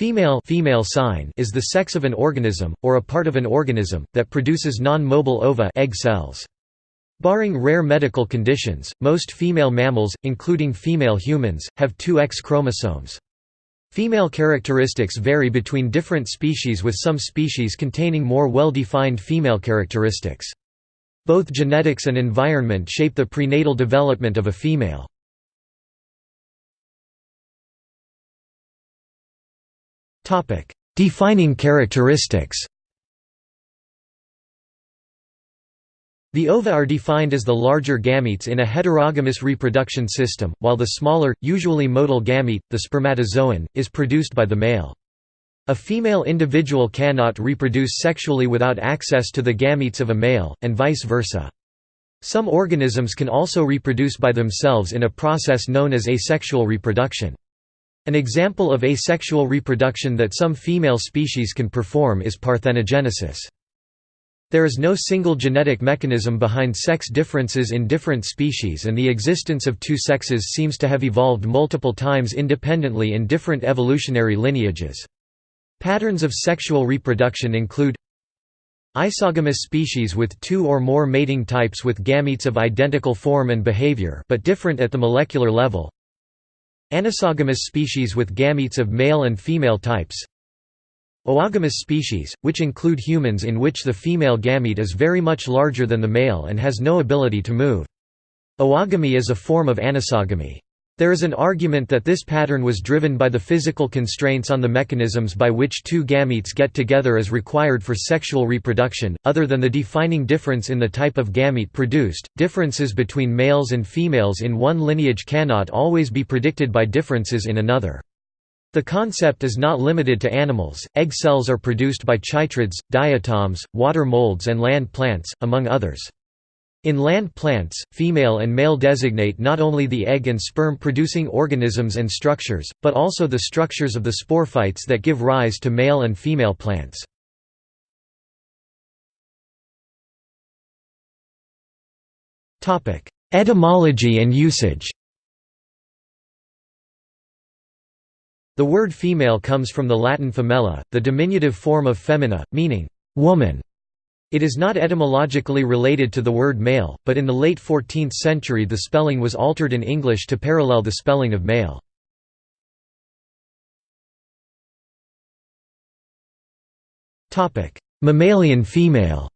Female, female sign is the sex of an organism, or a part of an organism, that produces non-motile ova egg cells. Barring rare medical conditions, most female mammals, including female humans, have two X chromosomes. Female characteristics vary between different species with some species containing more well-defined female characteristics. Both genetics and environment shape the prenatal development of a female. Defining characteristics The ova are defined as the larger gametes in a heterogamous reproduction system, while the smaller, usually motile gamete, the spermatozoon, is produced by the male. A female individual cannot reproduce sexually without access to the gametes of a male, and vice versa. Some organisms can also reproduce by themselves in a process known as asexual reproduction. An example of asexual reproduction that some female species can perform is parthenogenesis. There is no single genetic mechanism behind sex differences in different species and the existence of two sexes seems to have evolved multiple times independently in different evolutionary lineages. Patterns of sexual reproduction include Isogamous species with two or more mating types with gametes of identical form and behavior but different at the molecular level Anisogamous species with gametes of male and female types Oogamous species, which include humans in which the female gamete is very much larger than the male and has no ability to move. Oogamy is a form of anisogamy. There is an argument that this pattern was driven by the physical constraints on the mechanisms by which two gametes get together as required for sexual reproduction. Other than the defining difference in the type of gamete produced, differences between males and females in one lineage cannot always be predicted by differences in another. The concept is not limited to animals, egg cells are produced by chytrids, diatoms, water molds and land plants, among others. In land plants, female and male designate not only the egg and sperm producing organisms and structures, but also the structures of the sporophytes that give rise to male and female plants. Etymology and usage The word female comes from the Latin femella, the diminutive form of femina, meaning woman. It is not etymologically related to the word male, but in the late 14th century the spelling was altered in English to parallel the spelling of male. Mammalian female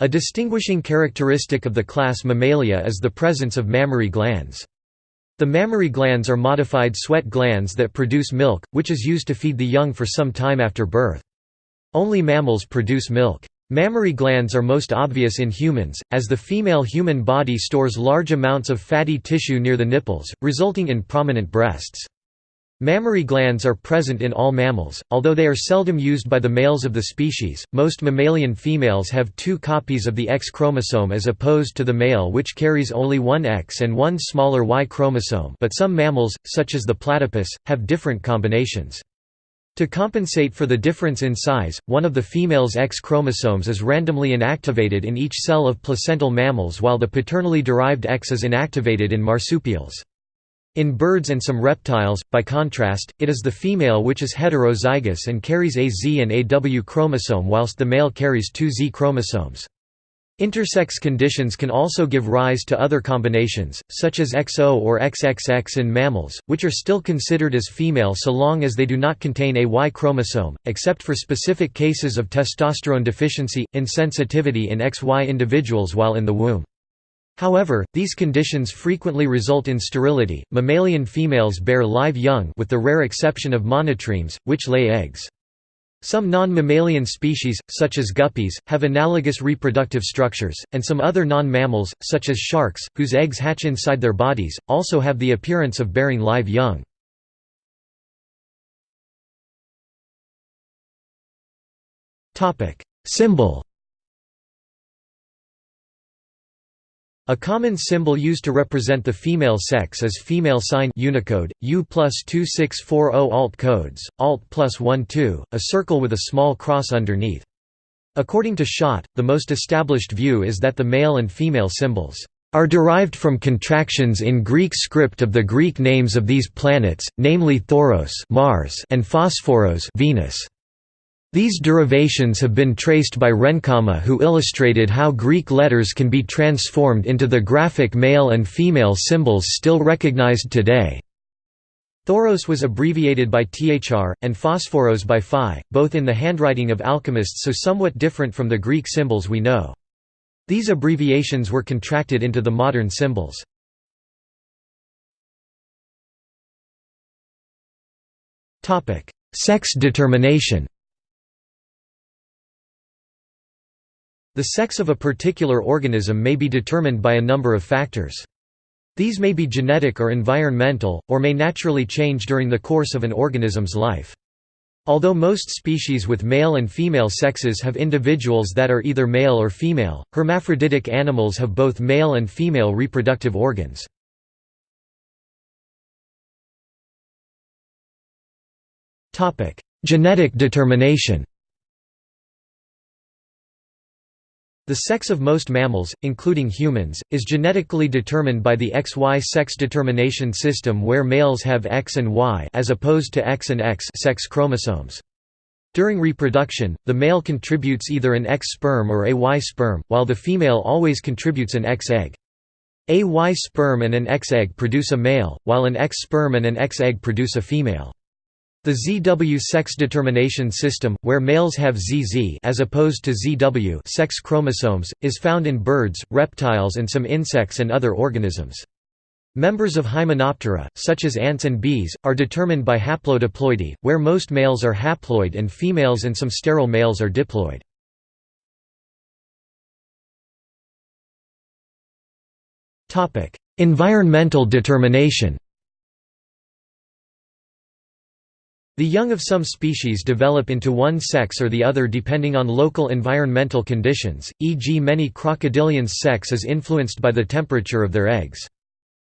A distinguishing characteristic of the class Mammalia is the presence of mammary glands. The mammary glands are modified sweat glands that produce milk, which is used to feed the young for some time after birth. Only mammals produce milk. Mammary glands are most obvious in humans, as the female human body stores large amounts of fatty tissue near the nipples, resulting in prominent breasts. Mammary glands are present in all mammals, although they are seldom used by the males of the species. Most mammalian females have two copies of the X chromosome as opposed to the male which carries only one X and one smaller Y chromosome, but some mammals, such as the platypus, have different combinations. To compensate for the difference in size, one of the female's X chromosomes is randomly inactivated in each cell of placental mammals while the paternally derived X is inactivated in marsupials. In birds and some reptiles, by contrast, it is the female which is heterozygous and carries a Z and AW chromosome whilst the male carries two Z chromosomes. Intersex conditions can also give rise to other combinations, such as XO or XXX in mammals, which are still considered as female so long as they do not contain a Y chromosome, except for specific cases of testosterone deficiency, insensitivity in XY individuals while in the womb. However, these conditions frequently result in sterility. Mammalian females bear live young with the rare exception of monotremes, which lay eggs. Some non-mammalian species, such as guppies, have analogous reproductive structures, and some other non-mammals, such as sharks, whose eggs hatch inside their bodies, also have the appearance of bearing live young. Symbol A common symbol used to represent the female sex is female sign Unicode, U plus 2640 alt codes, alt plus 12, a circle with a small cross underneath. According to Schott, the most established view is that the male and female symbols are derived from contractions in Greek script of the Greek names of these planets, namely Thoros Mars and Phosphoros Venus. These derivations have been traced by Renkama who illustrated how Greek letters can be transformed into the graphic male and female symbols still recognized today. Thoros was abbreviated by Thr, and Phosphoros by Phi, both in the handwriting of alchemists so somewhat different from the Greek symbols we know. These abbreviations were contracted into the modern symbols. Sex determination The sex of a particular organism may be determined by a number of factors. These may be genetic or environmental, or may naturally change during the course of an organism's life. Although most species with male and female sexes have individuals that are either male or female, hermaphroditic animals have both male and female reproductive organs. Genetic determination The sex of most mammals, including humans, is genetically determined by the XY sex determination system where males have X and Y as opposed to X and X sex chromosomes. During reproduction, the male contributes either an X sperm or a Y sperm, while the female always contributes an X egg. A Y sperm and an X egg produce a male, while an X sperm and an X egg produce a female. The ZW sex determination system, where males have ZZ as opposed to ZW sex chromosomes, is found in birds, reptiles and some insects and other organisms. Members of Hymenoptera, such as ants and bees, are determined by haplodiploidy, where most males are haploid and females and some sterile males are diploid. Environmental determination The young of some species develop into one sex or the other depending on local environmental conditions, e.g. many crocodilians' sex is influenced by the temperature of their eggs.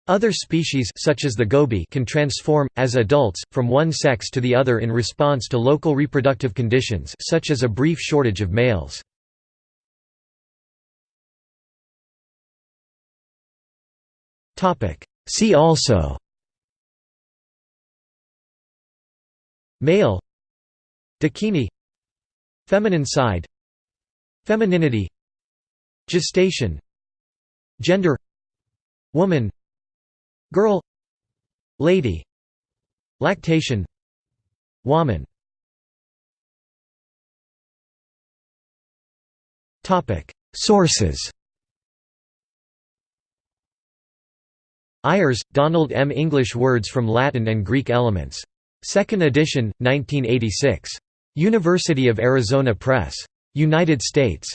Other species such as the goby can transform, as adults, from one sex to the other in response to local reproductive conditions such as a brief shortage of males. See also Male Dakini Feminine side Femininity Gestation Gender Woman Girl Lady Lactation Woman. Sources. Ayers, Donald M. English Words from Latin and Greek Elements Second edition, 1986. University of Arizona Press. United States.